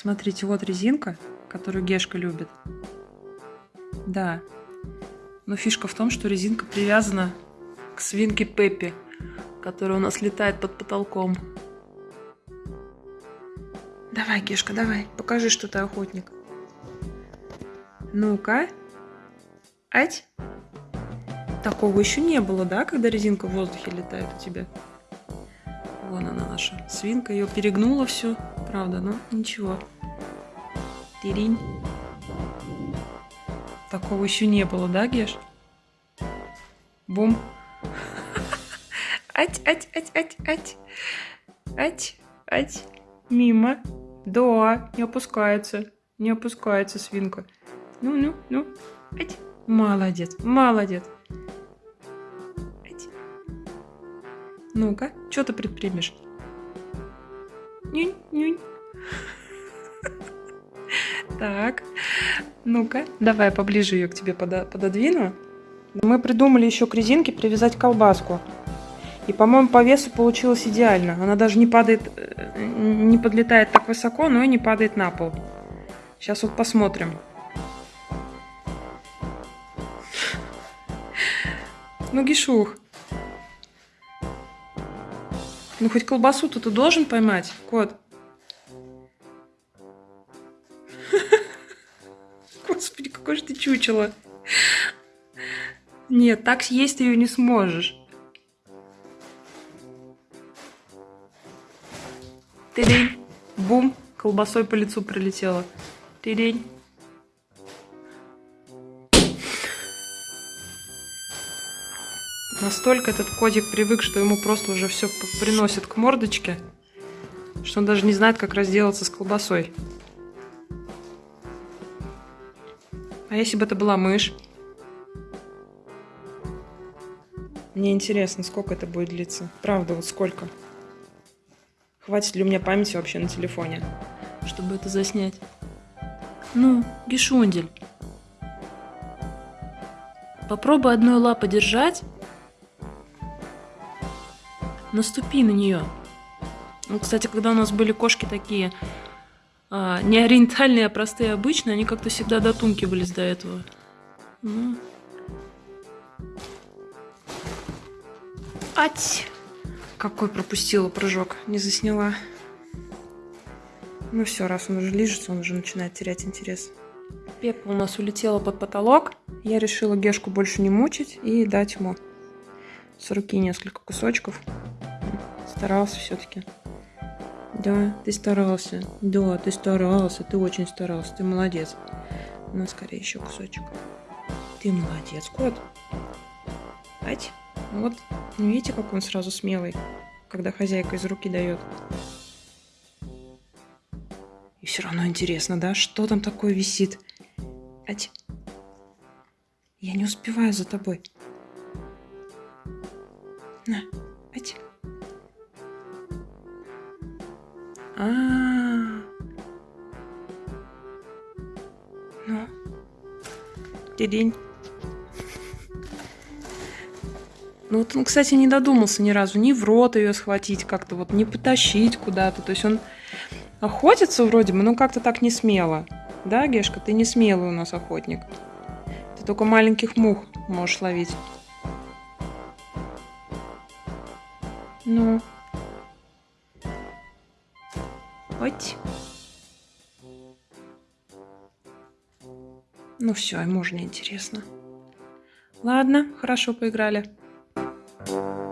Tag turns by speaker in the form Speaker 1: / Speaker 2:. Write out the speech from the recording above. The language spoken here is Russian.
Speaker 1: Смотрите, вот резинка, которую Гешка любит. Да. Но фишка в том, что резинка привязана к свинке Пеппи, которая у нас летает под потолком. Давай, Гешка, давай, покажи, что ты охотник. Ну-ка. Ать. Такого еще не было, да, когда резинка в воздухе летает у тебя? Вон она наша свинка, ее перегнула все, правда, но ничего. Тиринь. Такого еще не было, да, Геш? Бум. Ать, ать, ать, ать, ать. Ать, ать. Мимо. Да, не опускается. Не опускается свинка. Ну, ну, ну. Ать. Молодец, молодец. Ну-ка, что ты предпримешь? Нюнь, нюнь. Так, ну-ка, давай поближе ее к тебе пододвину. Мы придумали еще к резинке привязать колбаску. И, по-моему, по весу получилось идеально. Она даже не падает, э, не подлетает так высоко, но и не падает на пол. Сейчас вот посмотрим. Ну, Гишух, ну, хоть колбасу-то ты должен поймать, кот. Господи, какой же ты чучело. Нет, так съесть ее не сможешь. Тырень. Бум. Колбасой по лицу прилетела. Тырень. Настолько этот котик привык, что ему просто уже все приносит к мордочке, что он даже не знает, как разделаться с колбасой. А если бы это была мышь? Мне интересно, сколько это будет длиться. Правда, вот сколько. Хватит ли у меня памяти вообще на телефоне, чтобы это заснять? Ну, Гишундель. Попробуй одной лапой держать наступи на нее. Ну, кстати, когда у нас были кошки такие а, не ориентальные, а простые, обычные, они как-то всегда дотункивались до этого. Ну. Ать! Какой пропустила прыжок, не засняла. Ну все, раз он уже лижется, он уже начинает терять интерес. Пеппа у нас улетела под потолок. Я решила Гешку больше не мучить и дать ему с руки несколько кусочков. Старался все-таки. Да, ты старался. Да, ты старался. Ты очень старался. Ты молодец. Ну, скорее еще кусочек. Ты молодец, кот. Ать. Вот. Видите, как он сразу смелый, когда хозяйка из руки дает. И все равно интересно, да? Что там такое висит? Ать. Я не успеваю за тобой. На, А, -а, а Ну. День. Ну вот он, кстати, не додумался ни разу ни в рот ее схватить, как-то вот не потащить куда-то. То есть он охотится вроде бы, но как-то так не смело. Да, Гешка, ты не смелый у нас охотник. Ты только маленьких мух можешь ловить. Ну. Ось. Ну все, ему уже не интересно. Ладно, хорошо поиграли. Thank you.